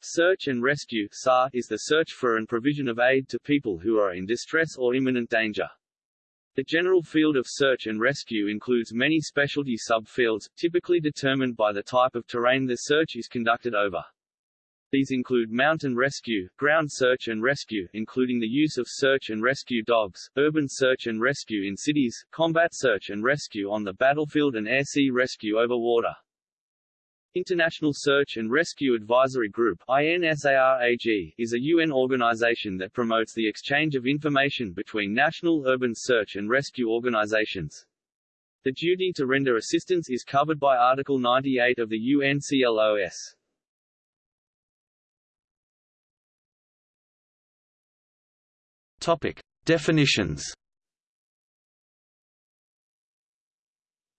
Search and rescue SAR, is the search for and provision of aid to people who are in distress or imminent danger. The general field of search and rescue includes many specialty subfields, typically determined by the type of terrain the search is conducted over. These include mountain rescue, ground search and rescue including the use of search and rescue dogs, urban search and rescue in cities, combat search and rescue on the battlefield and air-sea rescue over water. International Search and Rescue Advisory Group INSARAG, is a UN organization that promotes the exchange of information between national urban search and rescue organizations. The duty to render assistance is covered by Article 98 of the UNCLOS. Topic. Definitions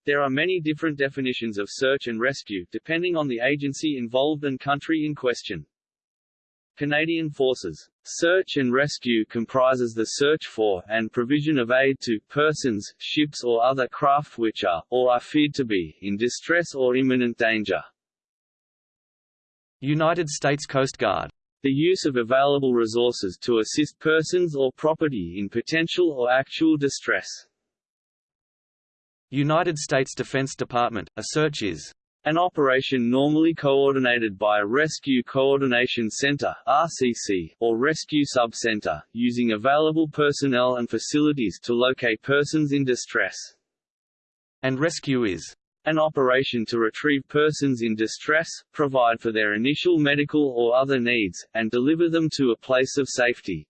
There are many different definitions of search and rescue, depending on the agency involved and country in question. Canadian Forces. Search and rescue comprises the search for, and provision of aid to, persons, ships or other craft which are, or are feared to be, in distress or imminent danger. United States Coast Guard. The use of available resources to assist persons or property in potential or actual distress. United States Defense Department, a search is an operation normally coordinated by a Rescue Coordination Center RCC, or Rescue Sub-Center, using available personnel and facilities to locate persons in distress. And rescue is an operation to retrieve persons in distress, provide for their initial medical or other needs, and deliver them to a place of safety.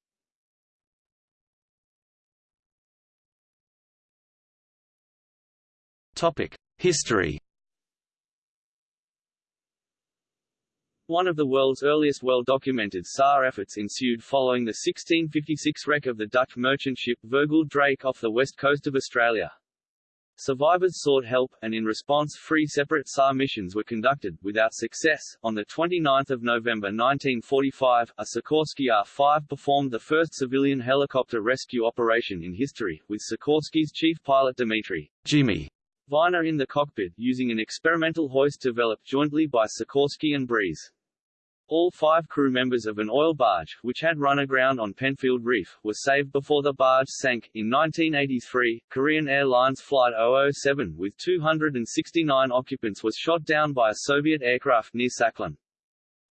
History One of the world's earliest well-documented SAR efforts ensued following the 1656 wreck of the Dutch merchant ship Vergulde Draeck off the west coast of Australia. Survivors sought help, and in response three separate SAR missions were conducted, without success. On 29 November 1945, a Sikorsky R-5 performed the first civilian helicopter rescue operation in history, with Sikorsky's chief pilot Dmitry Jimmy Viner in the cockpit, using an experimental hoist developed jointly by Sikorsky and Breeze. All five crew members of an oil barge, which had run aground on Penfield Reef, were saved before the barge sank. In 1983, Korean Airlines Flight 007 with 269 occupants was shot down by a Soviet aircraft near Sakhalin.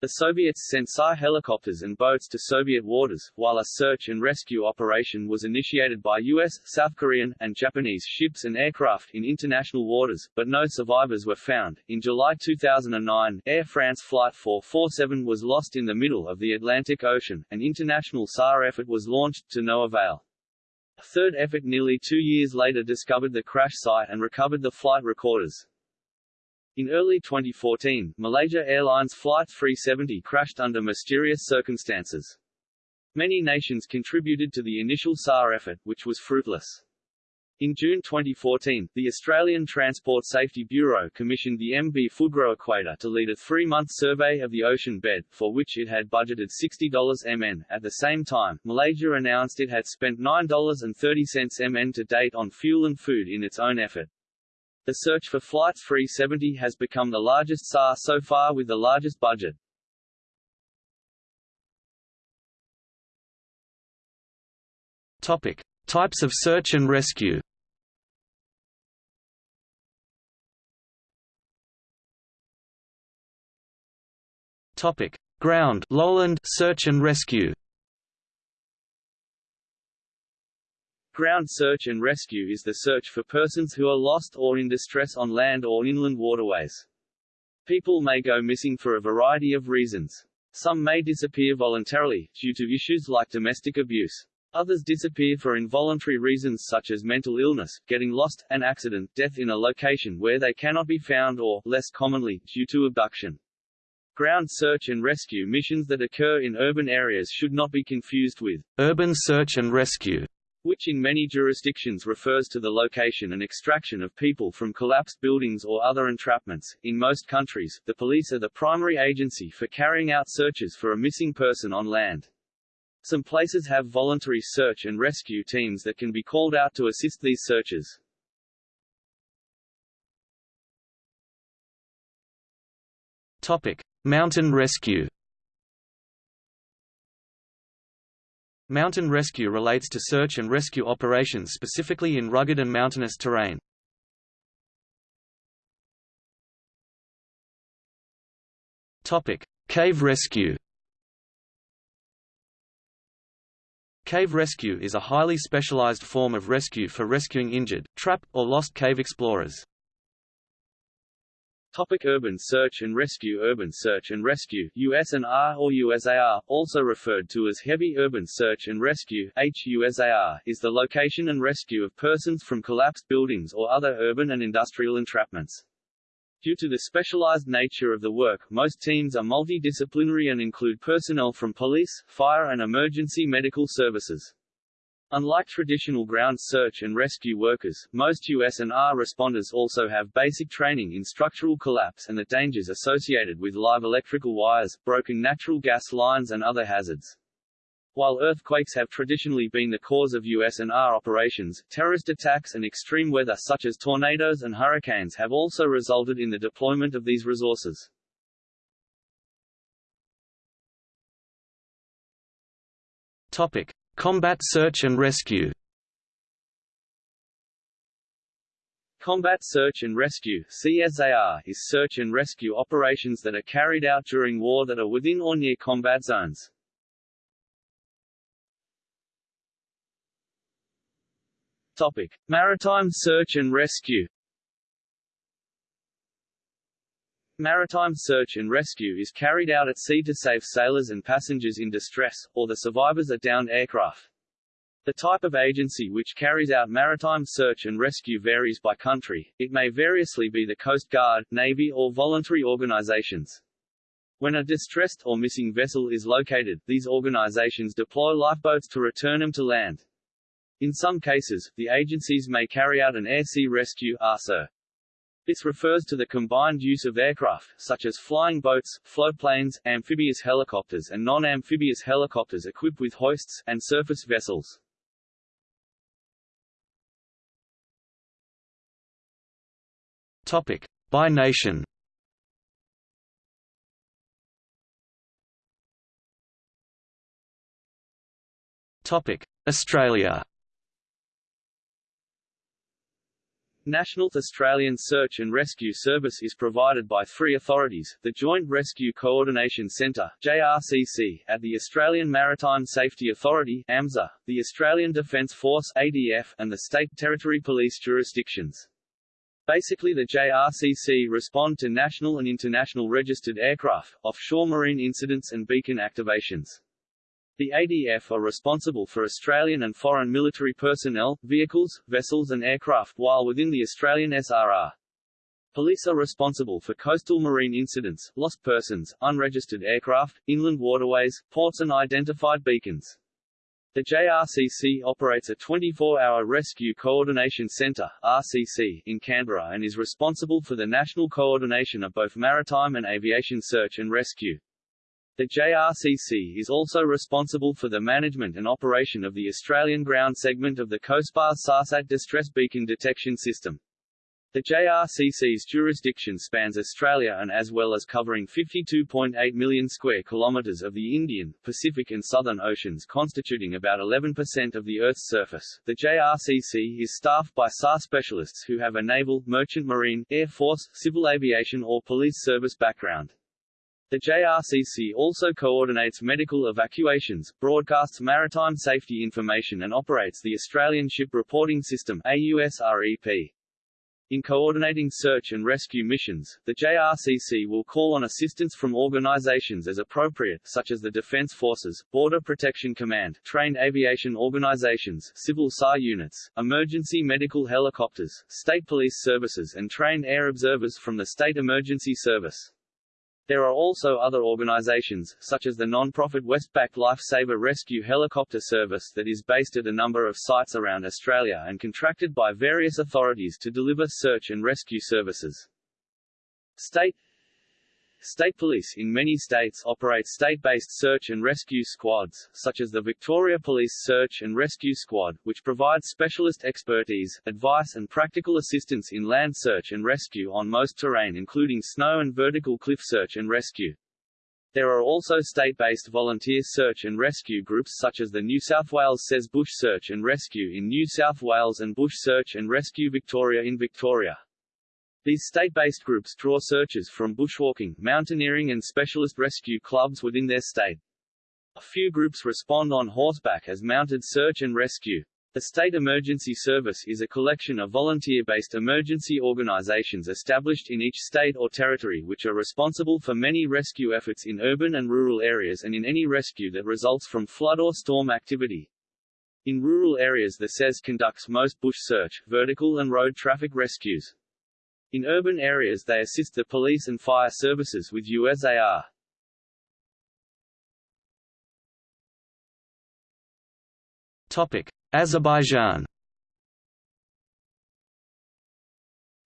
The Soviets sent SAR helicopters and boats to Soviet waters, while a search and rescue operation was initiated by U.S., South Korean, and Japanese ships and aircraft in international waters, but no survivors were found. In July 2009, Air France Flight 447 was lost in the middle of the Atlantic Ocean. An international SAR effort was launched, to no avail. A third effort nearly two years later discovered the crash site and recovered the flight recorders. In early 2014, Malaysia Airlines Flight 370 crashed under mysterious circumstances. Many nations contributed to the initial SAR effort, which was fruitless. In June 2014, the Australian Transport Safety Bureau commissioned the MV Fugro Equator to lead a three-month survey of the ocean bed, for which it had budgeted $60 MN. At the same time, Malaysia announced it had spent $9.30 MN to date on fuel and food in its own effort. The search for Flight 370 has become the largest SAR so far with the largest budget. Topic: Types of search and rescue. Topic: Ground lowland search and rescue. Ground search and rescue is the search for persons who are lost or in distress on land or inland waterways. People may go missing for a variety of reasons. Some may disappear voluntarily, due to issues like domestic abuse. Others disappear for involuntary reasons such as mental illness, getting lost, an accident, death in a location where they cannot be found or, less commonly, due to abduction. Ground search and rescue missions that occur in urban areas should not be confused with urban search and rescue which in many jurisdictions refers to the location and extraction of people from collapsed buildings or other entrapments. In most countries, the police are the primary agency for carrying out searches for a missing person on land. Some places have voluntary search and rescue teams that can be called out to assist these searches. Topic: Mountain rescue. Mountain rescue relates to search and rescue operations specifically in rugged and mountainous terrain. Topic: Cave rescue. Cave rescue is a highly specialized form of rescue for rescuing injured, trapped, or lost cave explorers. Topic urban search and rescue Urban search and rescue USNR or USAR, also referred to as heavy urban search and rescue HUSAR, is the location and rescue of persons from collapsed buildings or other urban and industrial entrapments. Due to the specialized nature of the work, most teams are multidisciplinary and include personnel from police, fire and emergency medical services. Unlike traditional ground search and rescue workers, most US and R responders also have basic training in structural collapse and the dangers associated with live electrical wires, broken natural gas lines and other hazards. While earthquakes have traditionally been the cause of US and R operations, terrorist attacks and extreme weather such as tornadoes and hurricanes have also resulted in the deployment of these resources. Topic: Combat search and rescue. Combat search and rescue CSAR, is search and rescue operations that are carried out during war that are within or near combat zones. Topic: Maritime search and rescue. Maritime search and rescue is carried out at sea to save sailors and passengers in distress, or the survivors of downed aircraft. The type of agency which carries out maritime search and rescue varies by country, it may variously be the Coast Guard, Navy or voluntary organizations. When a distressed or missing vessel is located, these organizations deploy lifeboats to return them to land. In some cases, the agencies may carry out an air-sea rescue. This refers to the combined use of aircraft, such as flying boats, floatplanes, amphibious helicopters and non-amphibious helicopters equipped with hoists, and surface vessels. Topic: By nation. Topic: Australia. National Australian Search and Rescue Service is provided by three authorities, the Joint Rescue Coordination Centre JRCC, at the Australian Maritime Safety Authority AMSA, the Australian Defence Force ADF, and the State Territory Police jurisdictions. Basically the JRCC respond to national and international registered aircraft, offshore marine incidents and beacon activations. The ADF are responsible for Australian and foreign military personnel, vehicles, vessels and aircraft while within the Australian SRR. Police are responsible for coastal marine incidents, lost persons, unregistered aircraft, inland waterways, ports and identified beacons. The JRCC operates a 24-hour Rescue Coordination Centre RCC, in Canberra and is responsible for the national coordination of both maritime and aviation search and rescue. The JRCC is also responsible for the management and operation of the Australian ground segment of the COSPAS SARSAT Distress Beacon Detection System. The JRCC's jurisdiction spans Australia and as well as covering 52.8 million square kilometres of the Indian, Pacific and Southern Oceans constituting about 11% of the Earth's surface. The JRCC is staffed by SAR specialists who have a naval, merchant marine, air force, civil aviation or police service background. The JRCC also coordinates medical evacuations, broadcasts maritime safety information and operates the Australian Ship Reporting System AUSREP. In coordinating search and rescue missions, the JRCC will call on assistance from organizations as appropriate such as the Defence Forces, Border Protection Command, trained aviation organizations, civil SAR units, emergency medical helicopters, state police services and trained air observers from the State Emergency Service. There are also other organizations, such as the non-profit Westpac Lifesaver Rescue Helicopter Service that is based at a number of sites around Australia and contracted by various authorities to deliver search and rescue services. State State police in many states operate state-based search and rescue squads, such as the Victoria Police Search and Rescue Squad, which provides specialist expertise, advice and practical assistance in land search and rescue on most terrain including snow and vertical cliff search and rescue. There are also state-based volunteer search and rescue groups such as the New South Wales SES Bush Search and Rescue in New South Wales and Bush Search and Rescue Victoria in Victoria. These state-based groups draw searchers from bushwalking, mountaineering and specialist rescue clubs within their state. A few groups respond on horseback as mounted search and rescue. The State Emergency Service is a collection of volunteer-based emergency organizations established in each state or territory which are responsible for many rescue efforts in urban and rural areas and in any rescue that results from flood or storm activity. In rural areas the SES conducts most bush search, vertical and road traffic rescues. In urban areas they assist the police and fire services with USAR. Topic: Azerbaijan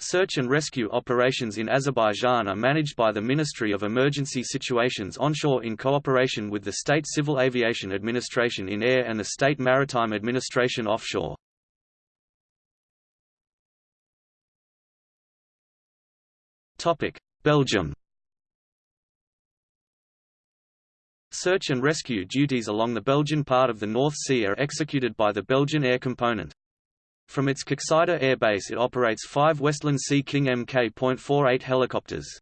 Search and rescue operations in Azerbaijan are managed by the Ministry of Emergency Situations onshore in cooperation with the State Civil Aviation Administration in air and the State Maritime Administration offshore. Belgium Search and rescue duties along the Belgian part of the North Sea are executed by the Belgian Air Component. From its Koksijde Air Base it operates five Westland Sea King Mk.48 helicopters.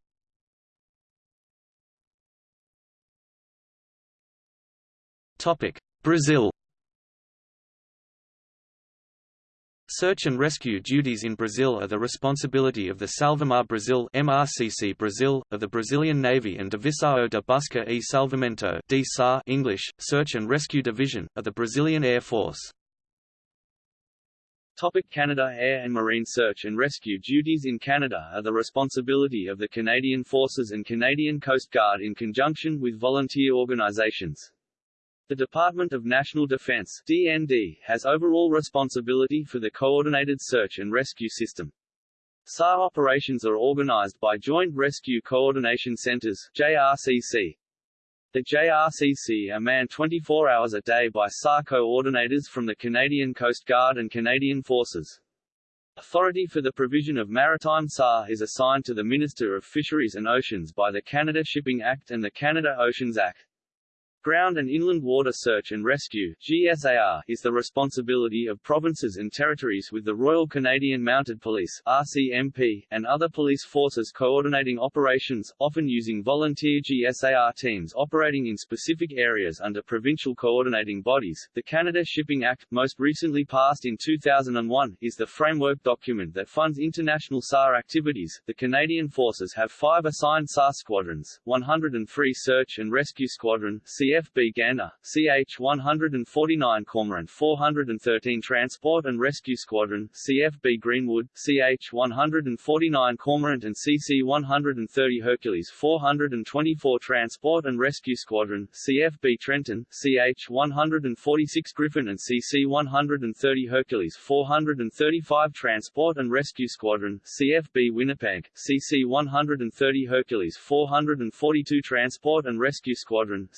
Brazil Search and rescue duties in Brazil are the responsibility of the Salvamar Brasil MRCC Brazil, of the Brazilian Navy and Divisão de Busca e Salvamento DSAR English, Search and Rescue Division, of the Brazilian Air Force. Topic Canada Air and Marine search and rescue duties in Canada are the responsibility of the Canadian Forces and Canadian Coast Guard in conjunction with volunteer organizations. The Department of National Defense DND, has overall responsibility for the coordinated search and rescue system. SAR operations are organized by Joint Rescue Coordination Centers JRCC. The JRCC are manned 24 hours a day by SAR coordinators from the Canadian Coast Guard and Canadian Forces. Authority for the provision of maritime SAR is assigned to the Minister of Fisheries and Oceans by the Canada Shipping Act and the Canada Oceans Act. Ground and Inland Water Search and Rescue GSAR, is the responsibility of provinces and territories with the Royal Canadian Mounted Police RCMP, and other police forces coordinating operations, often using volunteer GSAR teams operating in specific areas under provincial coordinating bodies. The Canada Shipping Act, most recently passed in 2001, is the framework document that funds international SAR activities. The Canadian Forces have five assigned SAR squadrons, 103 Search and Rescue Squadron CF CFB Gander, CH-149 Cormorant 413 Transport and Rescue Squadron, CFB Greenwood, CH-149 Cormorant and CC-130 Hercules 424 Transport and Rescue Squadron, CFB Trenton, CH-146 Griffon and CC-130 Hercules 435 Transport and Rescue Squadron, CFB Winnipeg, CC-130 Hercules 442 Transport and Rescue Squadron,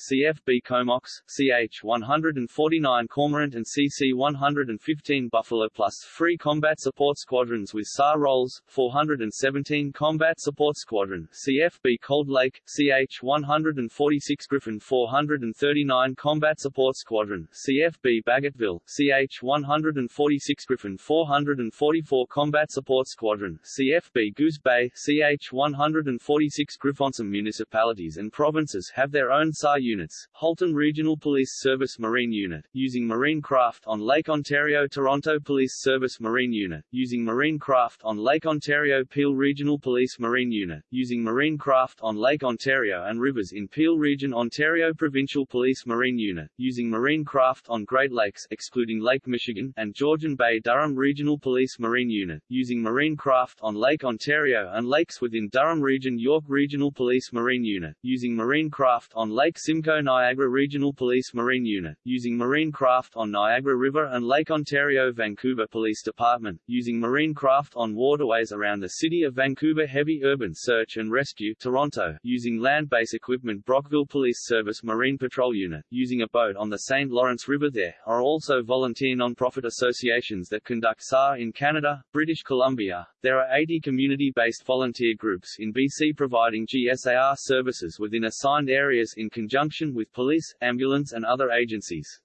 CFB Comox, CH-149 Cormorant and CC-115 Buffalo plus Free Combat Support Squadrons with SAR roles, 417 Combat Support Squadron, CFB Cold Lake, CH-146 Griffon 439 Combat Support Squadron, CFB Bagotville, CH-146 Griffon 444 Combat Support Squadron, CFB Goose Bay, CH-146 Griffon. Some municipalities and provinces have their own SAR units, Halton Regional Police Service Marine Unit, using marine craft on Lake Ontario Toronto Police Service Marine Unit, using marine craft on Lake Ontario Peel Regional Police Marine Unit, using marine craft on Lake Ontario and rivers in Peel Region Ontario Provincial Police Marine Unit, using marine craft on Great Lakes excluding Lake Michigan and Georgian Bay Durham Regional Police Marine Unit, using marine craft on Lake Ontario and lakes within Durham Region York Regional Police Marine Unit, using marine craft on Lake Simcoe Niagara Regional Police Marine Unit, using marine craft on Niagara River and Lake Ontario Vancouver Police Department, using marine craft on waterways around the city of Vancouver Heavy Urban Search and Rescue Toronto, using land-based equipment Brockville Police Service Marine Patrol Unit, using a boat on the St. Lawrence River There are also volunteer non-profit associations that conduct SAR in Canada, British Columbia. There are 80 community-based volunteer groups in BC providing GSAR services within assigned areas in conjunction with police, ambulance and other agencies.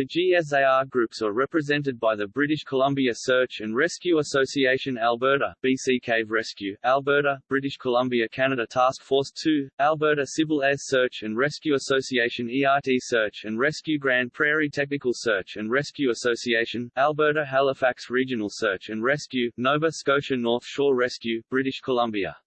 The GSAR groups are represented by the British Columbia Search and Rescue Association Alberta, BC Cave Rescue, Alberta, British Columbia Canada Task Force 2, Alberta Civil Air Search and Rescue Association ERT Search and Rescue Grande Prairie Technical Search and Rescue Association, Alberta Halifax Regional Search and Rescue, Nova Scotia North Shore Rescue, British Columbia.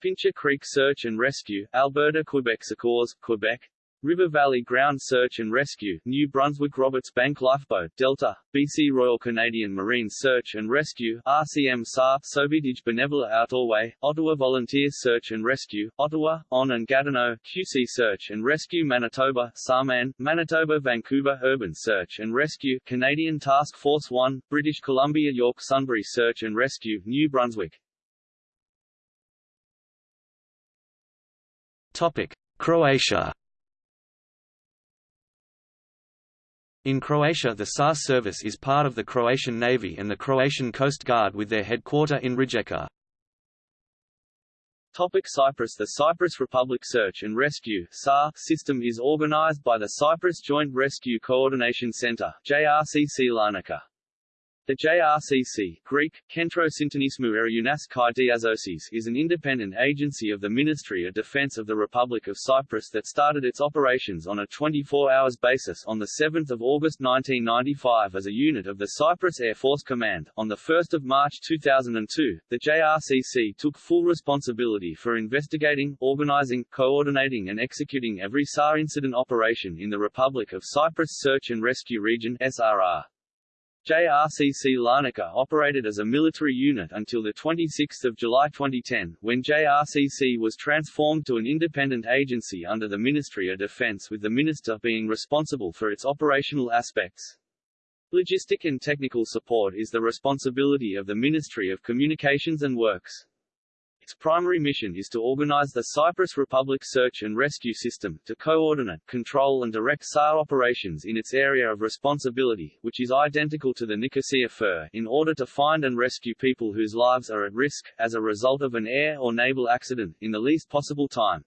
Pincher Creek Search and Rescue, Alberta Quebec Secours, Quebec, River Valley Ground Search and Rescue, New Brunswick Roberts Bank Lifeboat, Delta, BC Royal Canadian Marine Search and Rescue, RCM SAR, Sauvetage Bénévole Outaouais, Ottawa Volunteer Search and Rescue, Ottawa, On and Gatineau, QC Search and Rescue Manitoba, Sarman, Manitoba Vancouver Urban Search and Rescue, Canadian Task Force 1, British Columbia York Sunbury Search and Rescue, New Brunswick. Topic: Croatia In Croatia the SAR service is part of the Croatian Navy and the Croatian Coast Guard with their headquarter in Rijeka. Topic Cyprus The Cyprus Republic Search and Rescue SAR system is organized by the Cyprus Joint Rescue Coordination Center JRCC Larnaca. The JRCC Greek, Diazosis is an independent agency of the Ministry of Defense of the Republic of Cyprus that started its operations on a 24-hours basis on 7 August 1995 as a unit of the Cyprus Air Force Command. On 1 March 2002, the JRCC took full responsibility for investigating, organizing, coordinating and executing every SAR incident operation in the Republic of Cyprus Search and Rescue Region SRR. JRCC Larnaca operated as a military unit until 26 July 2010, when JRCC was transformed to an independent agency under the Ministry of Defense with the minister being responsible for its operational aspects. Logistic and technical support is the responsibility of the Ministry of Communications and Works. Its primary mission is to organize the Cyprus Republic search and rescue system, to coordinate, control and direct SAR operations in its area of responsibility, which is identical to the Nicosia FIR, in order to find and rescue people whose lives are at risk, as a result of an air or naval accident, in the least possible time.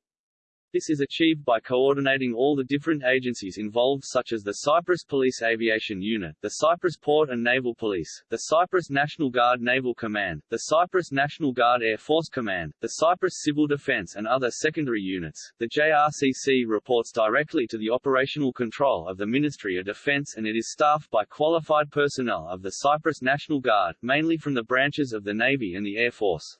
This is achieved by coordinating all the different agencies involved such as the Cyprus Police Aviation Unit, the Cyprus Port and Naval Police, the Cyprus National Guard Naval Command, the Cyprus National Guard Air Force Command, the Cyprus Civil Defense and other secondary units. The JRCC reports directly to the operational control of the Ministry of Defense and it is staffed by qualified personnel of the Cyprus National Guard, mainly from the branches of the Navy and the Air Force.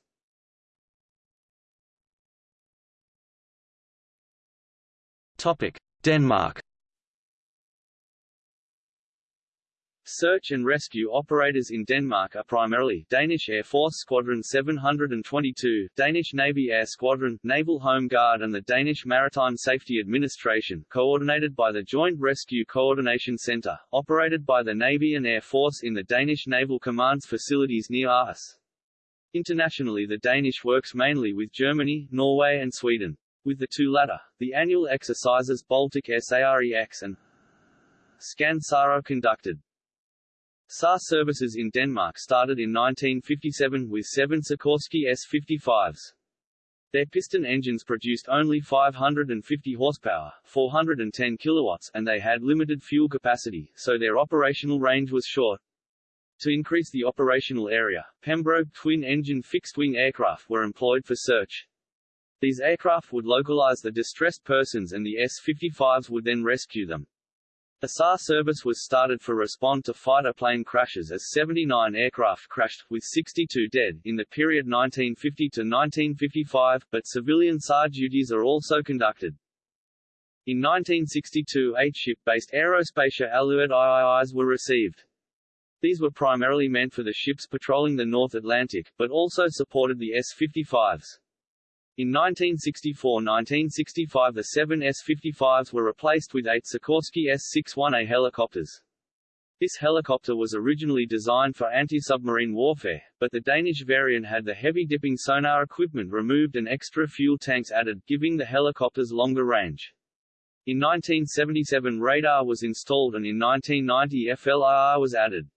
Topic: Denmark. Search and rescue operators in Denmark are primarily Danish Air Force Squadron 722, Danish Navy Air Squadron, Naval Home Guard and the Danish Maritime Safety Administration coordinated by the Joint Rescue Coordination Center, operated by the Navy and Air Force in the Danish Naval Command's facilities near Aarhus. Internationally the Danish works mainly with Germany, Norway and Sweden. With the two latter, the annual exercises Baltic SAREX and SCAN-SAR are conducted. SAR services in Denmark started in 1957 with seven Sikorsky S-55s. Their piston engines produced only 550 horsepower, 410 kilowatts, and they had limited fuel capacity, so their operational range was short. To increase the operational area, Pembroke twin-engine fixed-wing aircraft were employed for search, these aircraft would localize the distressed persons and the S-55s would then rescue them. The SAR service was started for respond to fighter plane crashes as 79 aircraft crashed, with 62 dead, in the period 1950 to 1955, but civilian SAR duties are also conducted. In 1962 eight ship-based Aerospatiale Alouette IIIs were received. These were primarily meant for the ships patrolling the North Atlantic, but also supported the S-55s. In 1964–1965 the seven S-55s were replaced with eight Sikorsky S-61A helicopters. This helicopter was originally designed for anti-submarine warfare, but the Danish variant had the heavy dipping sonar equipment removed and extra fuel tanks added, giving the helicopters longer range. In 1977 radar was installed and in 1990 FLIR was added.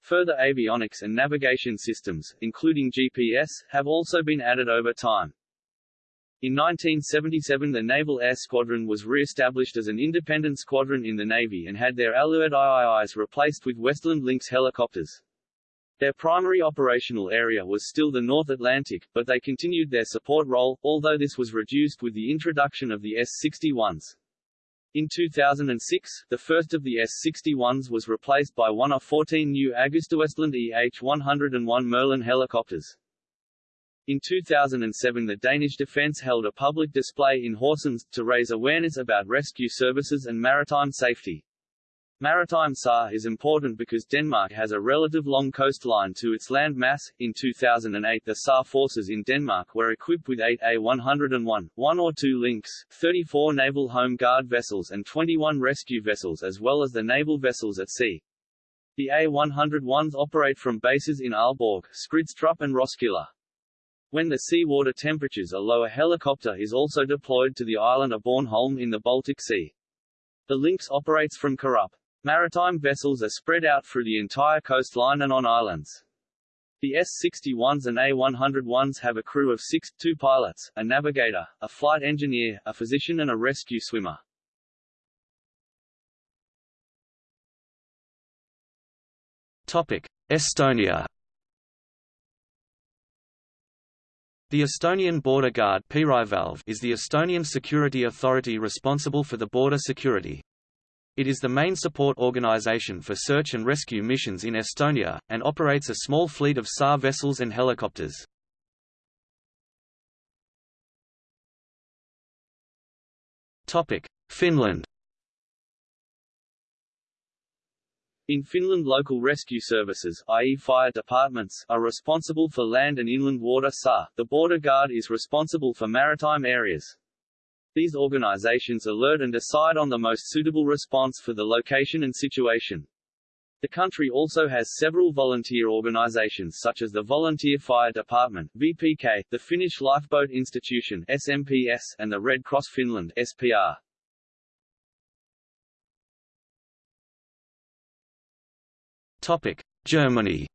Further avionics and navigation systems, including GPS, have also been added over time. In 1977 the Naval Air Squadron was re-established as an independent squadron in the Navy and had their Alouette IIIs replaced with Westland Lynx helicopters. Their primary operational area was still the North Atlantic, but they continued their support role, although this was reduced with the introduction of the S-61s. In 2006, the first of the S-61s was replaced by one of 14 new AgustaWestland EH-101 Merlin helicopters. In 2007 the Danish Defence held a public display in Horsens, to raise awareness about rescue services and maritime safety. Maritime SAR is important because Denmark has a relative long coastline to its land mass. In 2008, the SAR forces in Denmark were equipped with 8 A101, 1 or 2 Lynx, 34 Naval Home Guard vessels and 21 rescue vessels as well as the naval vessels at sea. The A101s operate from bases in Aalborg, Skrydstrup and Roskilde. When the seawater temperatures are low a helicopter is also deployed to the island of Bornholm in the Baltic Sea. The Lynx operates from Karup. Maritime vessels are spread out through the entire coastline and on islands. The S-61s and A-101s have a crew of six, two pilots, a navigator, a flight engineer, a physician and a rescue swimmer. Topic: Estonia. The Estonian Border Guard is the Estonian security authority responsible for the border security. It is the main support organization for search and rescue missions in Estonia, and operates a small fleet of SAR vessels and helicopters. Finland In Finland local rescue services i.e. fire departments are responsible for land and inland water SAR. The border guard is responsible for maritime areas. These organizations alert and decide on the most suitable response for the location and situation. The country also has several volunteer organizations such as the Volunteer Fire Department VPK, the Finnish Lifeboat Institution SMPS, and the Red Cross Finland SPR. Germany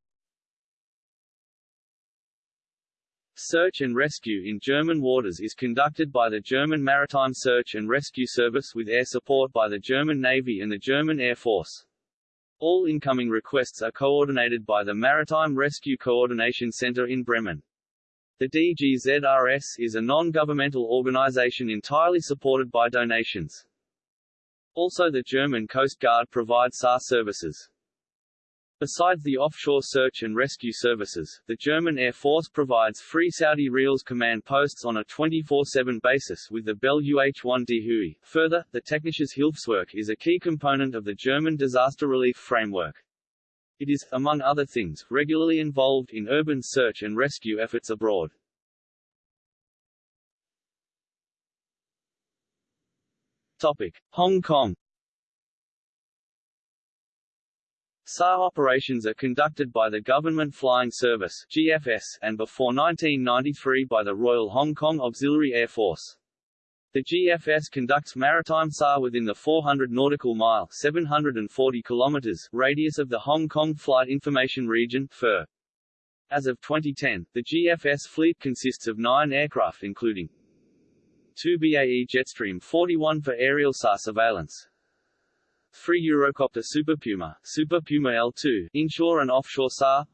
Search and rescue in German waters is conducted by the German Maritime Search and Rescue Service with air support by the German Navy and the German Air Force. All incoming requests are coordinated by the Maritime Rescue Coordination Center in Bremen. The DGZRS is a non-governmental organization entirely supported by donations. Also the German Coast Guard provides SAR services. Besides the offshore search and rescue services, the German Air Force provides free Saudi Reals command posts on a 24-7 basis with the Bell UH-1D Huey. Further, the Technisches Hilfswerk is a key component of the German disaster relief framework. It is, among other things, regularly involved in urban search and rescue efforts abroad. Topic. Hong Kong SAR operations are conducted by the Government Flying Service GFS, and before 1993 by the Royal Hong Kong Auxiliary Air Force. The GFS conducts maritime SAR within the 400 nautical mile 740 kilometers radius of the Hong Kong Flight Information Region FIR. As of 2010, the GFS fleet consists of nine aircraft including two BAE Jetstream 41 for aerial SAR surveillance, 3 Eurocopter Super Puma, Super Puma L2 inshore and offshore SAR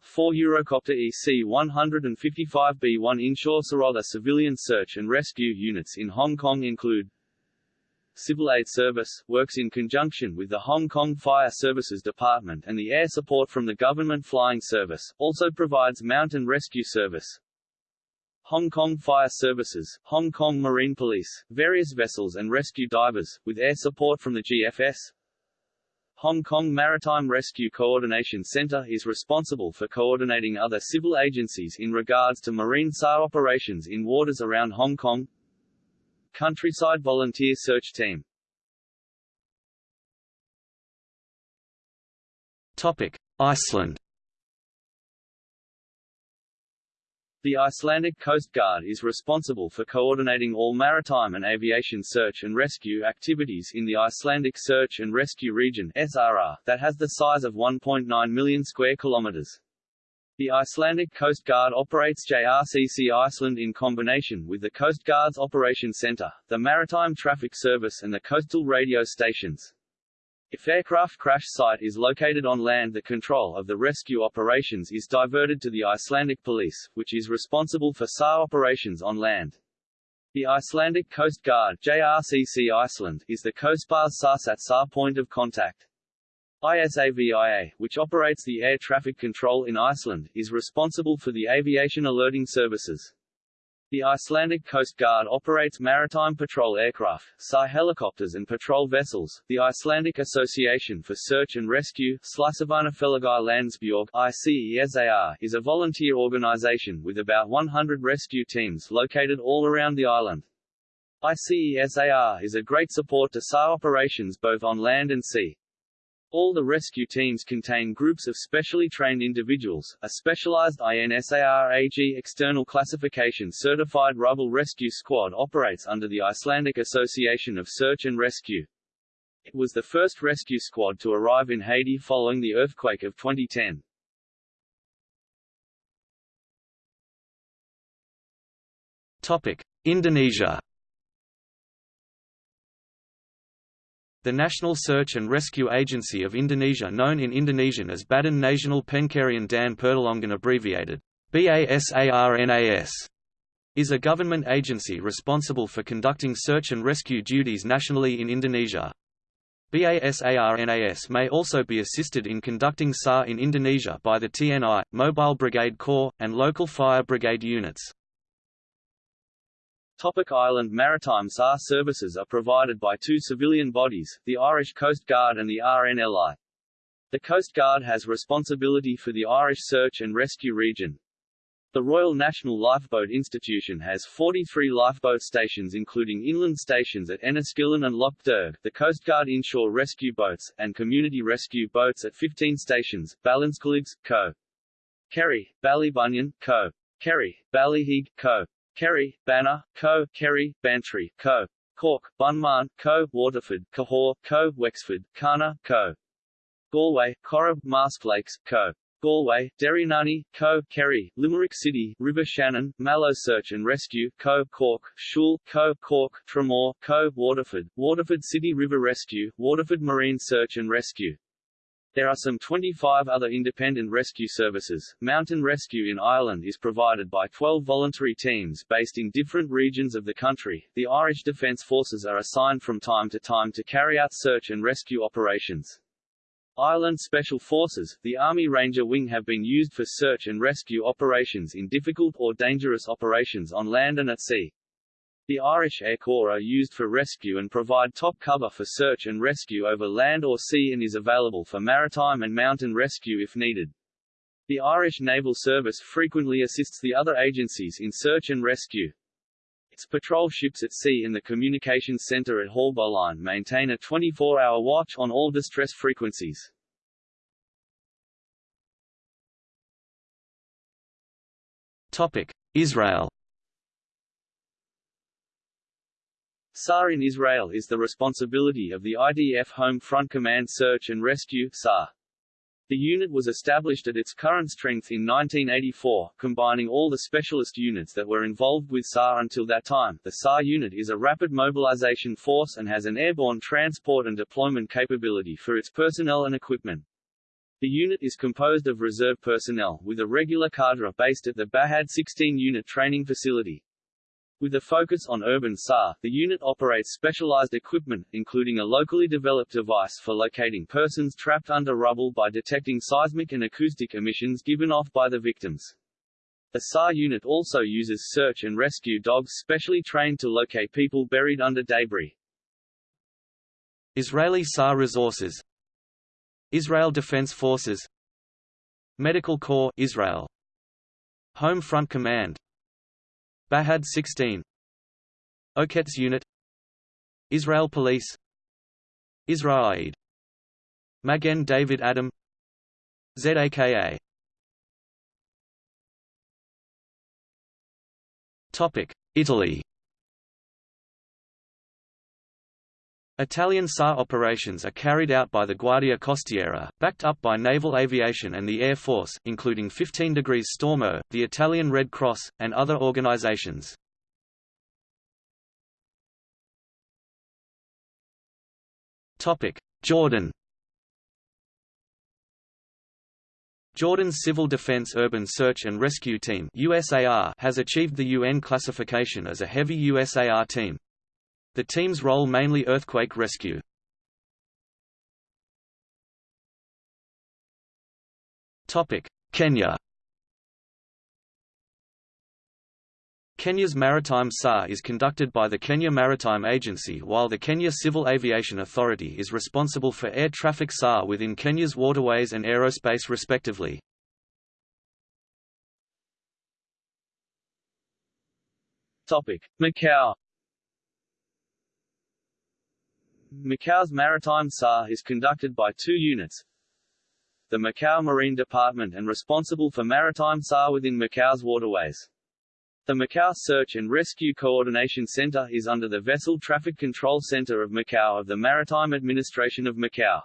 4 Eurocopter EC-155B1 inshore SAR civilian search and rescue units in Hong Kong include Civil Aid Service, works in conjunction with the Hong Kong Fire Services Department and the air support from the Government Flying Service, also provides mountain rescue service, Hong Kong Fire Services, Hong Kong Marine Police, various vessels and rescue divers, with air support from the GFS. Hong Kong Maritime Rescue Coordination Center is responsible for coordinating other civil agencies in regards to marine SAR operations in waters around Hong Kong. Countryside Volunteer Search Team Topic: Iceland. The Icelandic Coast Guard is responsible for coordinating all maritime and aviation search and rescue activities in the Icelandic Search and Rescue Region (SRR) that has the size of 1.9 million square kilometers. The Icelandic Coast Guard operates JRCC Iceland in combination with the Coast Guard's Operation Center, the Maritime Traffic Service and the coastal radio stations. If aircraft crash site is located on land the control of the rescue operations is diverted to the Icelandic Police, which is responsible for SAR operations on land. The Icelandic Coast Guard JRCC Iceland is the COSPAS SARSAT SAR point of contact. ISAVIA, which operates the air traffic control in Iceland, is responsible for the aviation alerting services. The Icelandic Coast Guard operates maritime patrol aircraft, SAR helicopters and patrol vessels. The Icelandic Association for Search and Rescue Slysavarnafélagið Landsbjörg ICESAR, is a volunteer organization with about 100 rescue teams located all around the island. ICESAR is a great support to SAR operations both on land and sea. All the rescue teams contain groups of specially trained individuals. A specialized INSARAG external classification certified rubble rescue squad operates under the Icelandic Association of Search and Rescue. It was the first rescue squad to arrive in Haiti following the earthquake of 2010. Topic: Indonesia. The National Search and Rescue Agency of Indonesia known in Indonesian as Badan Nasional Pencarian dan Pertolongan abbreviated BASARNAS is a government agency responsible for conducting search and rescue duties nationally in Indonesia. BASARNAS may also be assisted in conducting SAR in Indonesia by the TNI, Mobile Brigade Corps, and local fire brigade units. Topic Island Maritime SAR services are provided by two civilian bodies, the Irish Coast Guard and the RNLI. The Coast Guard has responsibility for the Irish Search and Rescue Region. The Royal National Lifeboat Institution has 43 lifeboat stations including inland stations at Enniskillen and Lough Derg, the Coast Guard inshore rescue boats, and community rescue boats at 15 stations, Ballinskelligs, Co. Kerry, Ballybunion, Co. Kerry, Ballyheigue, Co. Kerry, Banna, Co., Kerry, Bantry, Co. Cork, Bunmahon, Co., Waterford, Cahore, Co., Wexford, Carna, Co. Galway, Corrib, Mask Lakes, Co. Galway, Derrynunny, Co. Kerry, Limerick City, River Shannon, Mallow Search and Rescue, Co. Cork, Shool, Co. Cork, Tramore, Co. Waterford, Waterford City River Rescue, Waterford Marine Search and Rescue. There are some 25 other independent rescue services. Mountain rescue in Ireland is provided by 12 voluntary teams based in different regions of the country. The Irish Defence Forces are assigned from time to time to carry out search and rescue operations. Ireland Special Forces, the Army Ranger Wing have been used for search and rescue operations in difficult or dangerous operations on land and at sea. The Irish Air Corps are used for rescue and provide top cover for search and rescue over land or sea and is available for maritime and mountain rescue if needed. The Irish Naval Service frequently assists the other agencies in search and rescue. Its patrol ships at sea and the communications center at Haulbowline maintain a 24-hour watch on all distress frequencies. Topic: Israel SAR in Israel is the responsibility of the IDF Home Front Command Search and Rescue SAR. The unit was established at its current strength in 1984, combining all the specialist units that were involved with SAR until that time. The SAR unit is a rapid mobilization force and has an airborne transport and deployment capability for its personnel and equipment. The unit is composed of reserve personnel, with a regular cadre based at the Bahad 16 unit training facility. With a focus on urban SAR, the unit operates specialized equipment, including a locally developed device for locating persons trapped under rubble by detecting seismic and acoustic emissions given off by the victims. The SAR unit also uses search and rescue dogs specially trained to locate people buried under debris. Israeli SAR resources Israel Defense Forces Medical Corps Israel Home Front Command Bahad 16 Oketz Unit. Israel Police. IsraAID. Magen David Adom. ZAKA Topic. Italy Italian SAR operations are carried out by the Guardia Costiera, backed up by naval aviation and the Air Force including 15 degrees Stormo, the Italian Red Cross, and other organizations. Jordan Jordan's Civil Defense Urban Search and Rescue Team USAR has achieved the UN classification as a heavy USAR team. The team's role mainly earthquake rescue. Kenya Kenya's maritime SAR is conducted by the Kenya Maritime Agency while the Kenya Civil Aviation Authority is responsible for air traffic SAR within Kenya's waterways and aerospace respectively. Macau Macau's maritime SAR is conducted by two units. The Macau Marine Department and responsible for maritime SAR within Macau's waterways. The Macau Search and Rescue Coordination Center is under the Vessel Traffic Control Center of Macau of the Maritime Administration of Macau.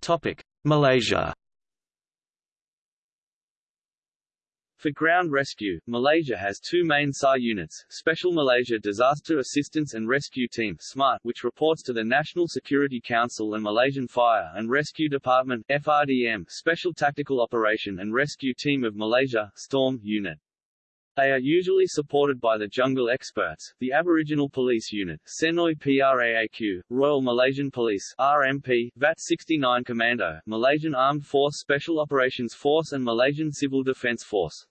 Topic: Malaysia For ground rescue, Malaysia has two main SAR units, Special Malaysia Disaster Assistance and Rescue Team SMART, which reports to the National Security Council and Malaysian Fire and Rescue Department FRDM, Special Tactical Operation and Rescue Team of Malaysia STORM unit. They are usually supported by the Jungle Experts, the Aboriginal Police Unit, Senoi PRAAQ, Royal Malaysian Police RMP, VAT 69 Commando, Malaysian Armed Force Special Operations Force and Malaysian Civil Defence Force.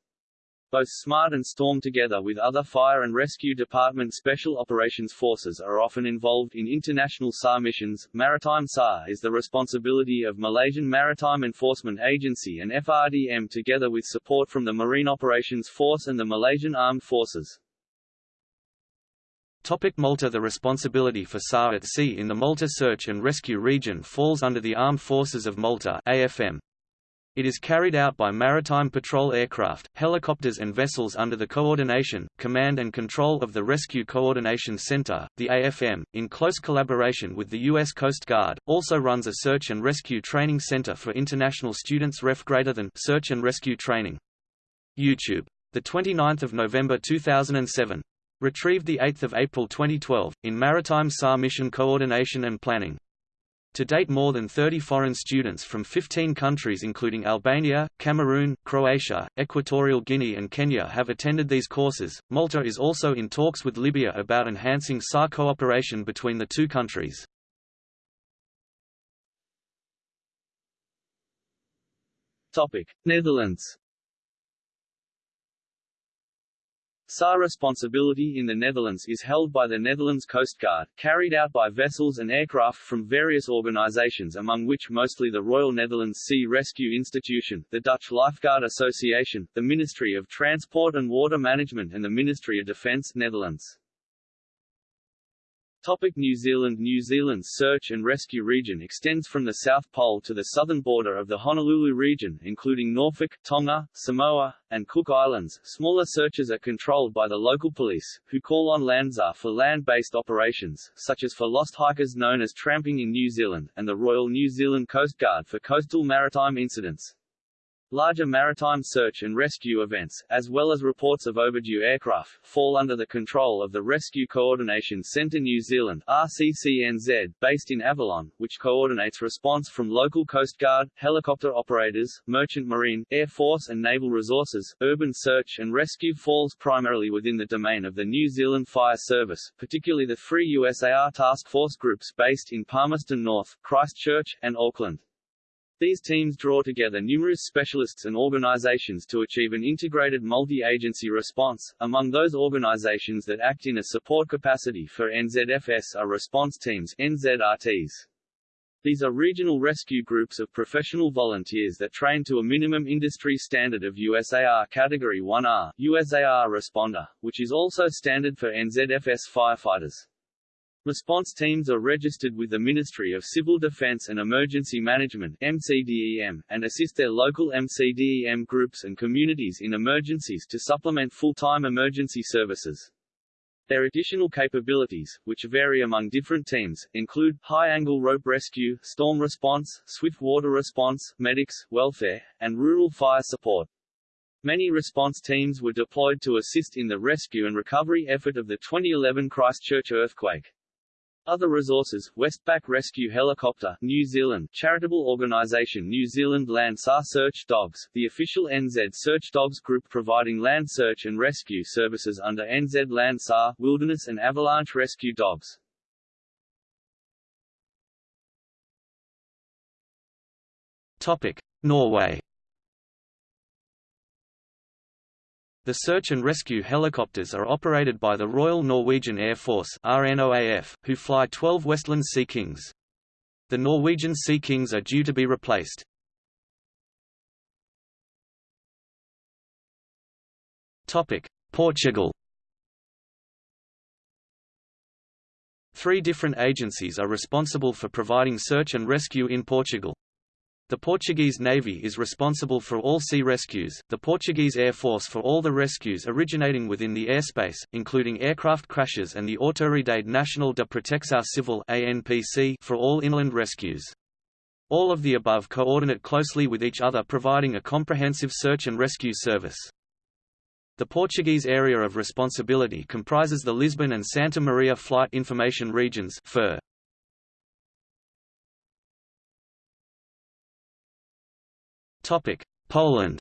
Both SMART and STORM together with other Fire and Rescue Department Special Operations Forces are often involved in international SAR missions. Maritime SAR is the responsibility of Malaysian Maritime Enforcement Agency and FRDM together with support from the Marine Operations Force and the Malaysian Armed Forces. Topic Malta The responsibility for SAR at sea in the Malta Search and Rescue Region falls under the Armed Forces of Malta AFM. It is carried out by maritime patrol aircraft, helicopters and vessels under the coordination, command and control of the Rescue Coordination Center. The AFM, in close collaboration with the U.S. Coast Guard, also runs a search and rescue training center for international students ref greater than search and rescue training. YouTube. 29 November 2007. Retrieved 8 April 2012, in Maritime SAR Mission Coordination and Planning. To date more than 30 foreign students from 15 countries including Albania, Cameroon, Croatia, Equatorial Guinea and Kenya have attended these courses. Malta is also in talks with Libya about enhancing SAR cooperation between the two countries. Topic: Netherlands SAR responsibility in the Netherlands is held by the Netherlands Coast Guard, carried out by vessels and aircraft from various organizations among which mostly the Royal Netherlands Sea Rescue Institution, the Dutch Lifeguard Association, the Ministry of Transport and Water Management and the Ministry of Defence Netherlands. Topic New Zealand New Zealand's search and rescue region extends from the South Pole to the southern border of the Honolulu region, including Norfolk, Tonga, Samoa, and Cook Islands. Smaller searches are controlled by the local police, who call on LANDSAR for land-based operations, such as for lost hikers known as tramping in New Zealand, and the Royal New Zealand Coast Guard for coastal maritime incidents. Larger maritime search and rescue events, as well as reports of overdue aircraft, fall under the control of the Rescue Coordination Centre New Zealand RCCNZ, based in Avalon, which coordinates response from local Coast Guard, helicopter operators, merchant marine, Air Force and naval resources. Urban search and rescue falls primarily within the domain of the New Zealand Fire Service, particularly the Free USAR task force groups based in Palmerston North, Christchurch, and Auckland. These teams draw together numerous specialists and organizations to achieve an integrated multi-agency response. Among those organizations that act in a support capacity for NZFS are response teams NZRTs. These are regional rescue groups of professional volunteers that train to a minimum industry standard of USAR Category 1R USAR Responder, which is also standard for NZFS firefighters. Response teams are registered with the Ministry of Civil Defence and Emergency Management MCDEM, and assist their local MCDEM groups and communities in emergencies to supplement full-time emergency services. Their additional capabilities, which vary among different teams, include high-angle rope rescue, storm response, swift water response, medics, welfare, and rural fire support. Many response teams were deployed to assist in the rescue and recovery effort of the 2011 Christchurch earthquake. Other resources, Westpac Rescue Helicopter, New Zealand, charitable organisation New Zealand Land SAR Search Dogs, the official NZ Search Dogs group providing land search and rescue services under NZ Land SAR, Wilderness and Avalanche Rescue Dogs. Topic: Norway The search and rescue helicopters are operated by the Royal Norwegian Air Force RNOAF, who fly 12 Westland Sea Kings. The Norwegian Sea Kings are due to be replaced. Portugal Three different agencies are responsible for providing search and rescue in Portugal. The Portuguese Navy is responsible for all sea rescues, the Portuguese Air Force for all the rescues originating within the airspace, including aircraft crashes and the Autoridade Nacional de Proteção Civil ANPC for all inland rescues. All of the above coordinate closely with each other providing a comprehensive search and rescue service. The Portuguese area of responsibility comprises the Lisbon and Santa Maria Flight Information Regions FIR. Poland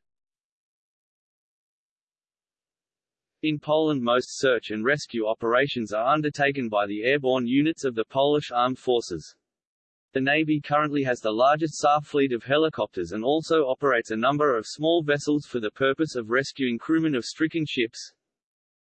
In Poland most search and rescue operations are undertaken by the airborne units of the Polish Armed Forces. The Navy currently has the largest SAR fleet of helicopters and also operates a number of small vessels for the purpose of rescuing crewmen of stricken ships.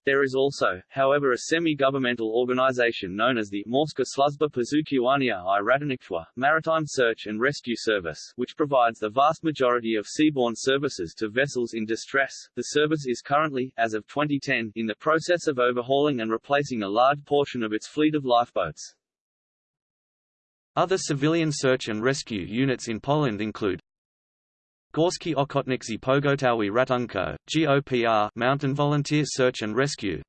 There is also, however a semi-governmental organization known as the Morska Sluzba Poszukiwania i Ratownictwa Maritime Search and Rescue Service, which provides the vast majority of seaborne services to vessels in distress. The service is currently, as of 2010, in the process of overhauling and replacing a large portion of its fleet of lifeboats. Other civilian search and rescue units in Poland include Górski Ochotniczy Pogotowie Ratunko, GOPR Mountain Volunteer Search and Rescue.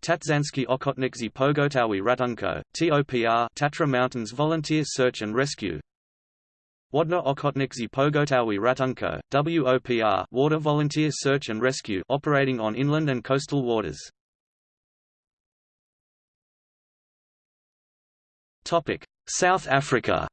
Tatrzańskie Ochotniczy Pogotowie Ratunko, TOPR Tatra Mountains Volunteer Search and Rescue. Wodne Ochotniczy Pogotowie Ratunko, WOPR Water Volunteer Search and Rescue operating on inland and coastal waters. South Africa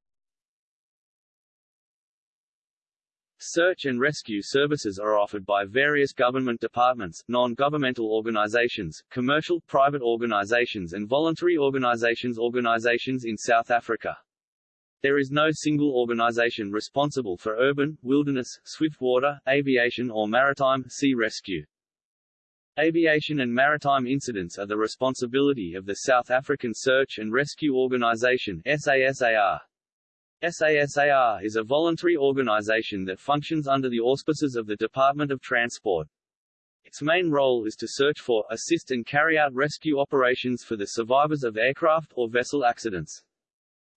Search and rescue services are offered by various government departments, non-governmental organizations, commercial, private organizations and voluntary organizations organizations in South Africa. There is no single organization responsible for urban, wilderness, swiftwater, aviation or maritime sea rescue. Aviation and maritime incidents are the responsibility of the South African Search and Rescue Organisation SASAR. SASAR is a voluntary organization that functions under the auspices of the Department of Transport. Its main role is to search for, assist and carry out rescue operations for the survivors of aircraft or vessel accidents.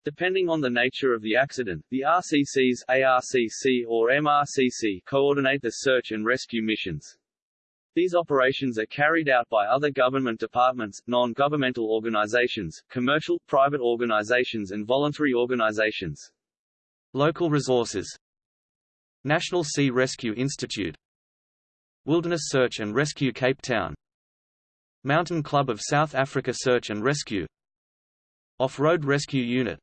Depending on the nature of the accident, the RCCs ARCC or MRCC coordinate the search and rescue missions. These operations are carried out by other government departments, non-governmental organizations, commercial, private organizations and voluntary organizations. Local resources. National Sea Rescue Institute. Wilderness Search and Rescue Cape Town. Mountain Club of South Africa Search and Rescue. Off-Road Rescue Unit.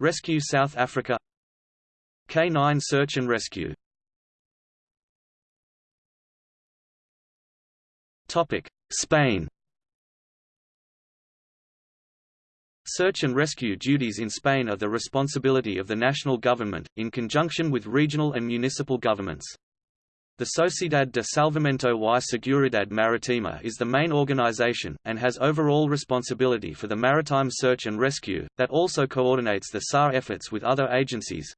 Rescue South Africa. K9 Search and Rescue Topic: Spain. Search and rescue duties in Spain are the responsibility of the national government, in conjunction with regional and municipal governments. The Sociedad de Salvamento y Seguridad Marítima is the main organization, and has overall responsibility for the maritime search and rescue, that also coordinates the SAR efforts with other agencies.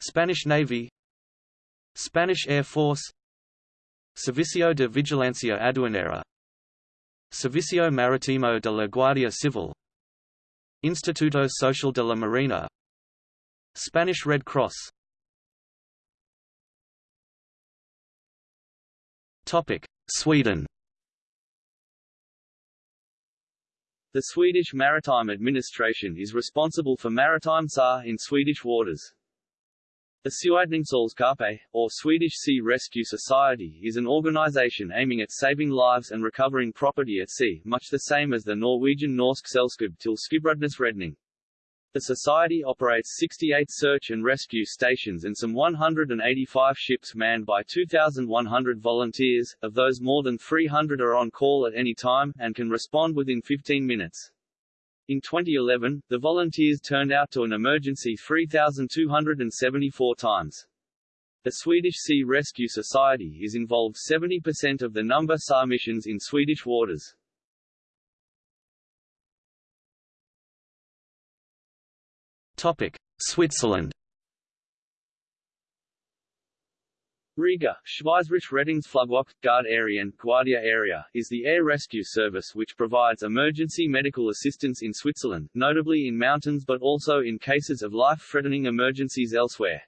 Spanish Navy Spanish Air Force Servicio de Vigilancia Aduanera. Servicio Marítimo de la Guardia Civil. Instituto Social de la Marina. Spanish Red Cross. Sweden. The Swedish Maritime Administration is responsible for maritime SAR in Swedish waters. The Sjöräddningssällskapet, or Swedish Sea Rescue Society is an organization aiming at saving lives and recovering property at sea, much the same as the Norwegian Norsk Selskab til Skibredningsredning. The Society operates 68 search and rescue stations and some 185 ships manned by 2,100 volunteers, of those more than 300 are on call at any time, and can respond within 15 minutes. In 2011, the volunteers turned out to an emergency 3,274 times. The Swedish Sea Rescue Society is involved 70% of the number SAR missions in Swedish waters. Topic: Switzerland. Rega, Schweizerische Rettungsflugwacht, Guard Area Guardia Aerea, is the air rescue service which provides emergency medical assistance in Switzerland, notably in mountains but also in cases of life-threatening emergencies elsewhere.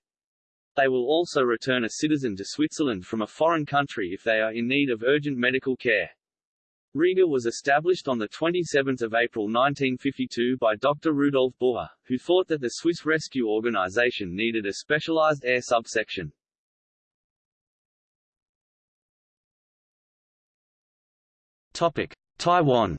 They will also return a citizen to Switzerland from a foreign country if they are in need of urgent medical care. Rega was established on 27 April 1952 by Dr. Rudolf Bucher, who thought that the Swiss Rescue Organization needed a specialized air subsection. Taiwan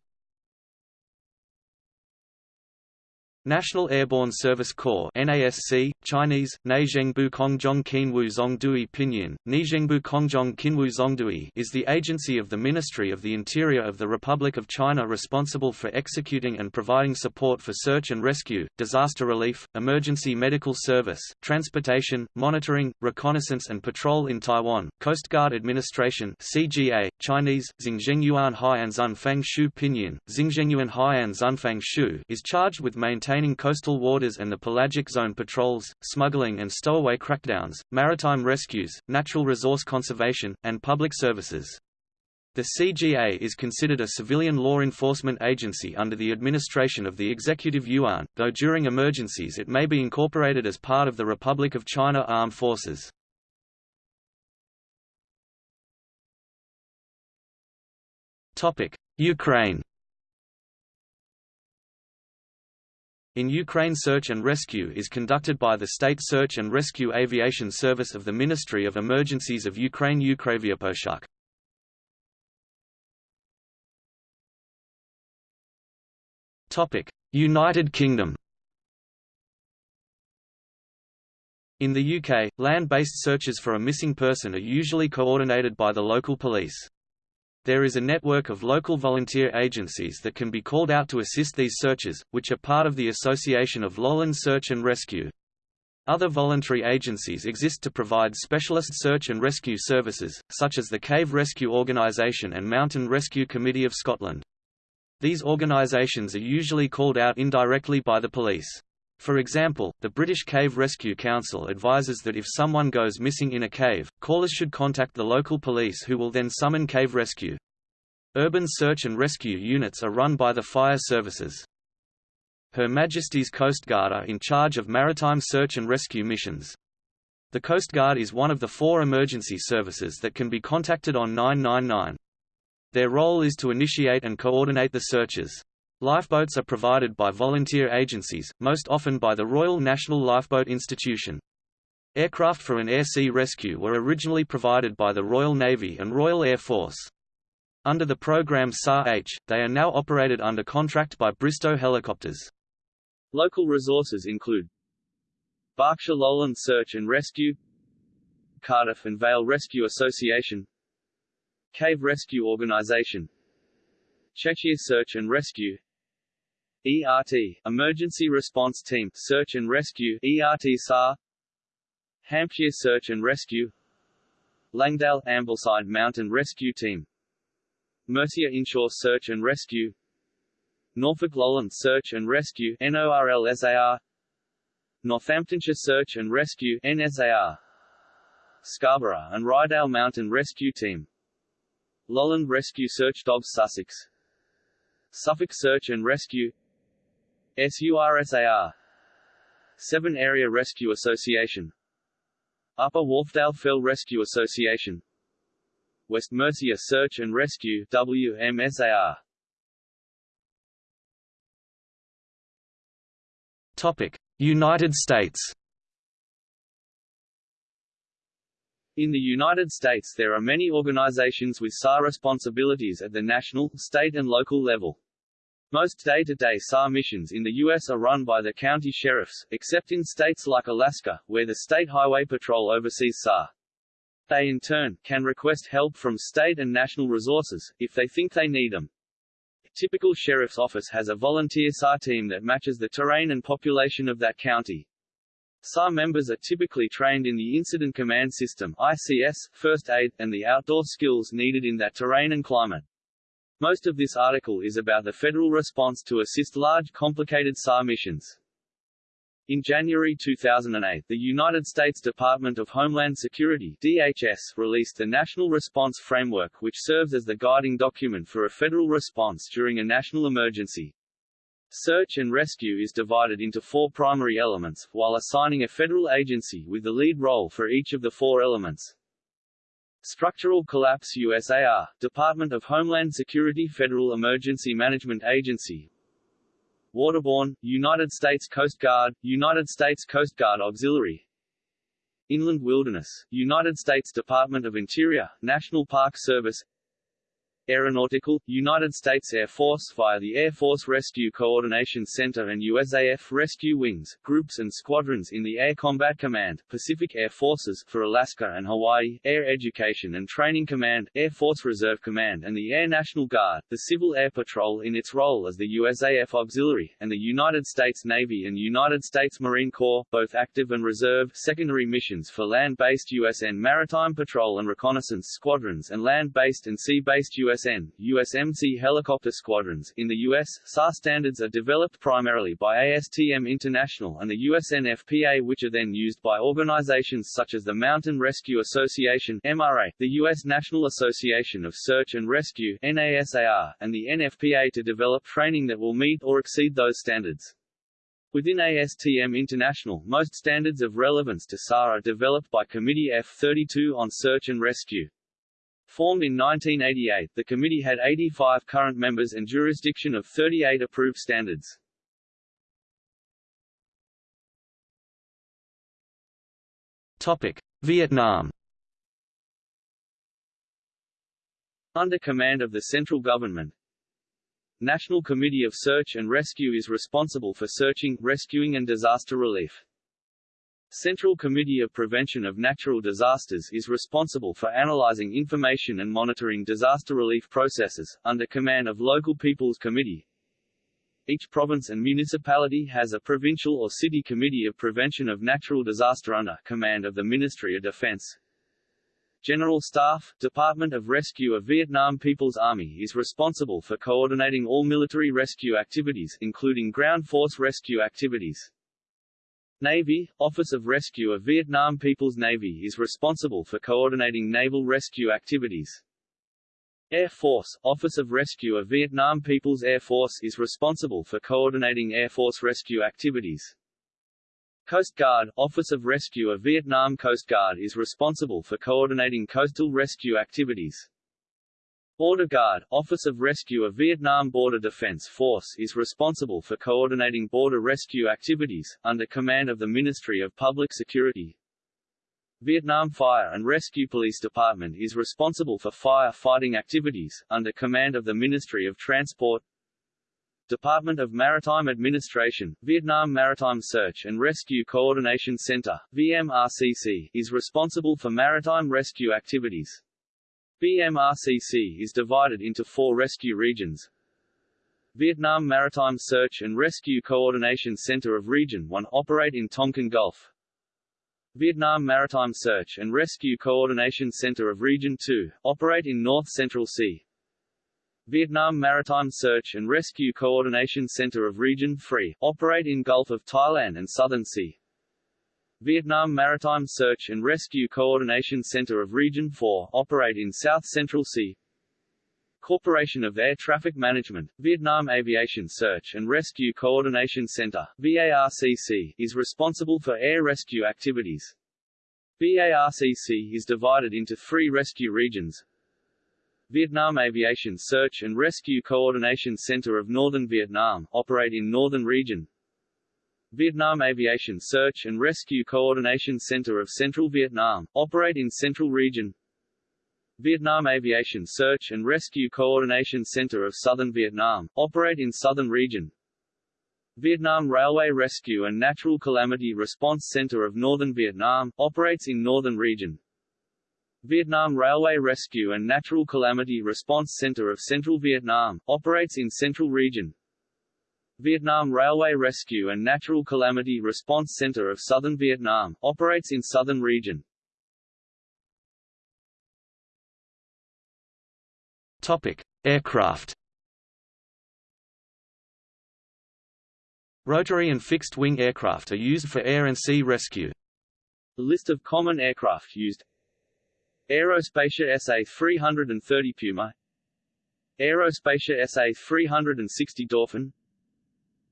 National Airborne Service Corps NASC, Chinese, Neizhengbu Kongzhong Qinwu Zongdui Pinyin, Neizhengbu Kongzhong Qinwu Zongdui is the agency of the Ministry of the Interior of the Republic of China responsible for executing and providing support for search and rescue, disaster relief, emergency medical service, transportation, monitoring, reconnaissance and patrol in Taiwan. Coast Guard Administration CGA, Chinese, Xingzhengyuan Haiyan Fang Shu Pinyin, Xingzhengyuan Haiyan Xunfang Shu is charged with maintaining maintaining coastal waters and the pelagic zone patrols, smuggling and stowaway crackdowns, maritime rescues, natural resource conservation, and public services. The CGA is considered a civilian law enforcement agency under the administration of the Executive Yuan, though during emergencies it may be incorporated as part of the Republic of China Armed Forces. Ukraine In Ukraine search and rescue is conducted by the State Search and Rescue Aviation Service of the Ministry of Emergencies of Ukraine Ukravyaposhuk. United Kingdom In the UK, land-based searches for a missing person are usually coordinated by the local police. There is a network of local volunteer agencies that can be called out to assist these searches, which are part of the Association of Lowland Search and Rescue. Other voluntary agencies exist to provide specialist search and rescue services, such as the Cave Rescue Organisation and Mountain Rescue Committee of Scotland. These organisations are usually called out indirectly by the police. For example, the British Cave Rescue Council advises that if someone goes missing in a cave, callers should contact the local police who will then summon cave rescue. Urban search and rescue units are run by the fire services. Her Majesty's Coast Guard are in charge of maritime search and rescue missions. The Coast Guard is one of the four emergency services that can be contacted on 999. Their role is to initiate and coordinate the searches. Lifeboats are provided by volunteer agencies, most often by the Royal National Lifeboat Institution. Aircraft for an air-sea rescue were originally provided by the Royal Navy and Royal Air Force. Under the program SAR-H, they are now operated under contract by Bristow Helicopters. Local resources include Berkshire Lowland Search and Rescue Cardiff and Vale Rescue Association Cave Rescue Organisation Cheshire Search and Rescue ERT, Emergency Response Team Search and Rescue ERT SAR Hampshire Search and Rescue Langdale Ambleside Mountain Rescue Team Mercia Inshore Search and Rescue Norfolk Lowland Search and Rescue NORLSAR Northamptonshire Search and Rescue NSAR Scarborough and Ryedale Mountain Rescue Team Lowland Rescue Search Dogs Sussex Suffolk Search and Rescue SURSAR Severn Area Rescue Association. Upper Wharfedale Fell Rescue Association. West Mercia Search and Rescue WMSAR Topic: United States. In the United States there are many organizations with SAR responsibilities at the national, state and local level. Most day-to-day -day SAR missions in the U.S. are run by the county sheriffs, except in states like Alaska, where the State Highway Patrol oversees SAR. They in turn, can request help from state and national resources, if they think they need them. A typical sheriff's office has a volunteer SAR team that matches the terrain and population of that county. SAR members are typically trained in the Incident Command System ICS, first aid, and the outdoor skills needed in that terrain and climate. Most of this article is about the federal response to assist large complicated SAR missions. In January 2008, the United States Department of Homeland Security DHS released the National Response Framework which serves as the guiding document for a federal response during a national emergency. Search and rescue is divided into four primary elements, while assigning a federal agency with the lead role for each of the four elements. Structural Collapse USAR, Department of Homeland Security Federal Emergency Management Agency. Waterborne, United States Coast Guard, United States Coast Guard Auxiliary. Inland Wilderness, United States Department of Interior, National Park Service Aeronautical, United States Air Force via the Air Force Rescue Coordination Center and USAF Rescue Wings, groups and squadrons in the Air Combat Command, Pacific Air Forces for Alaska and Hawaii, Air Education and Training Command, Air Force Reserve Command and the Air National Guard, the Civil Air Patrol in its role as the USAF Auxiliary, and the United States Navy and United States Marine Corps, both active and reserve, secondary missions for land-based USN Maritime Patrol and Reconnaissance Squadrons and land-based and sea-based US USN, USMC helicopter squadrons. In the U.S., SAR standards are developed primarily by ASTM International and the USNFPA which are then used by organizations such as the Mountain Rescue Association MRA, the U.S. National Association of Search and Rescue NASAR, and the NFPA to develop training that will meet or exceed those standards. Within ASTM International, most standards of relevance to SAR are developed by Committee F-32 on Search and Rescue. Formed in 1988, the committee had 85 current members and jurisdiction of 38 approved standards. Topic: Vietnam. Under command of the central government, National Committee of Search and Rescue is responsible for searching, rescuing and disaster relief. Central Committee of Prevention of Natural Disasters is responsible for analyzing information and monitoring disaster relief processes, under command of Local People's Committee. Each province and municipality has a provincial or city committee of prevention of natural disaster under command of the Ministry of Defense. General Staff, Department of Rescue of Vietnam People's Army is responsible for coordinating all military rescue activities, including ground force rescue activities. Navy, Office of Rescue of Vietnam People's Navy is responsible for coordinating naval rescue activities. Air Force, Office of Rescue of Vietnam People's Air Force is responsible for coordinating Air Force rescue activities. Coast Guard, Office of Rescue of Vietnam Coast Guard is responsible for coordinating coastal rescue activities. Border Guard, Office of Rescue of Vietnam Border Defense Force is responsible for coordinating border rescue activities, under command of the Ministry of Public Security. Vietnam Fire and Rescue Police Department is responsible for fire fighting activities, under command of the Ministry of Transport. Department of Maritime Administration, Vietnam Maritime Search and Rescue Coordination Center, VMRCC, is responsible for maritime rescue activities. VMRCC is divided into four rescue regions. Vietnam Maritime Search and Rescue Coordination Center of Region 1 operate in Tonkin Gulf. Vietnam Maritime Search and Rescue Coordination Center of Region 2 operate in North Central Sea. Vietnam Maritime Search and Rescue Coordination Center of Region 3 operate in Gulf of Thailand and Southern Sea. Vietnam Maritime Search and Rescue Coordination Center of Region 4 operate in South Central Sea. Corporation of Air Traffic Management, Vietnam Aviation Search and Rescue Coordination Center VARCC, is responsible for air rescue activities. VARCC is divided into three rescue regions. Vietnam Aviation Search and Rescue Coordination Center of Northern Vietnam, operate in Northern Region. Vietnam Aviation Search and Rescue Coordination Center of Central Vietnam, operate in Central Region. Vietnam Aviation Search and Rescue Coordination Center of Southern Vietnam, operate in Southern Region. Vietnam Railway Rescue and Natural Calamity Response Center of Northern Vietnam, operates in Northern Region. Vietnam Railway Rescue and Natural Calamity Response Center of Central Vietnam, operates in Central Region. Vietnam Railway Rescue and Natural Calamity Response Center of Southern Vietnam, operates in Southern Region. Topic: Aircraft. Rotary and fixed-wing aircraft are used for air and sea rescue. List of common aircraft used Aerospatiale SA-330 Puma Aerospatiale SA-360 Dolphin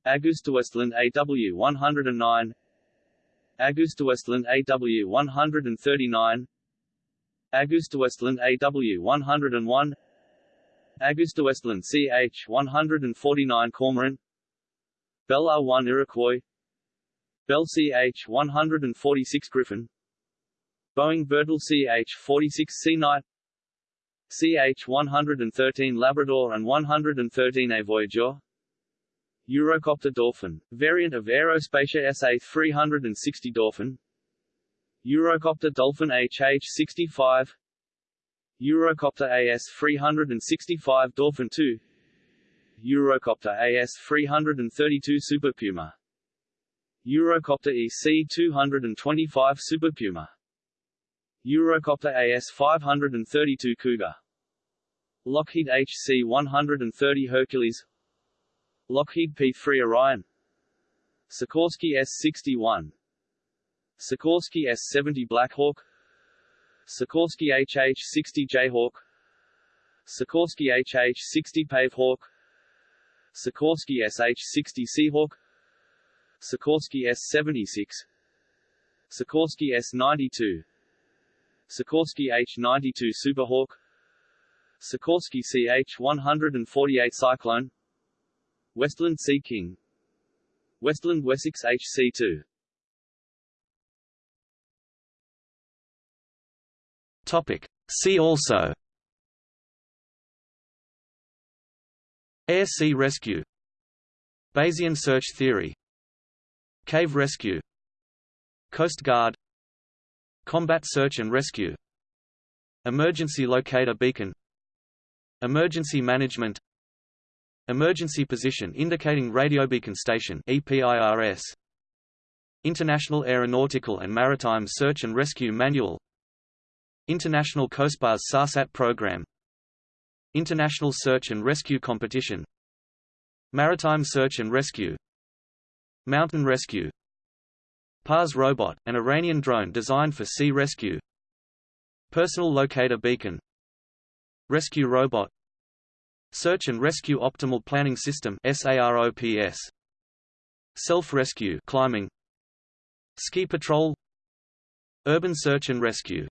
AgustaWestland AW-109 AgustaWestland AW-139 AgustaWestland AW-101 AgustaWestland CH-149 Cormorant Bell R-1 Iroquois. Bell CH-146 Griffon. Boeing Vertol CH-46 Sea Knight. CH-113 Labrador and 113A Voyageur Eurocopter Dolphin, variant of Aerospatiale SA-360 Dolphin. Eurocopter Dolphin HH-65 Eurocopter AS-365 Dolphin II Eurocopter AS-332 Super Puma. Eurocopter EC-225 Super Puma. Eurocopter AS-532 Cougar. Lockheed HC-130 Hercules Lockheed P-3 Orion. Sikorsky S-61 Sikorsky S-70 Blackhawk Sikorsky HH-60 Jayhawk. Sikorsky HH-60 Pavehawk Sikorsky SH-60 Seahawk. Sikorsky S-76 Sikorsky S-92 Sikorsky H-92 Superhawk. Sikorsky CH-148 Cyclone Westland Sea King. Westland Wessex HC-2 Topic. See also. Air-sea rescue. Bayesian search theory. Cave rescue. Coast Guard. Combat search and rescue. Emergency locator beacon. Emergency management Emergency position indicating radiobeacon station EPIRS International Aeronautical and Maritime Search and Rescue Manual. International Cospas SARSAT Program. International Search and Rescue Competition. Maritime Search and Rescue. Mountain Rescue. PARS robot, an Iranian drone designed for sea rescue. Personal Locator Beacon. Rescue Robot Search and Rescue Optimal Planning System SAROPS Self-rescue climbing. Ski Patrol. Urban Search and Rescue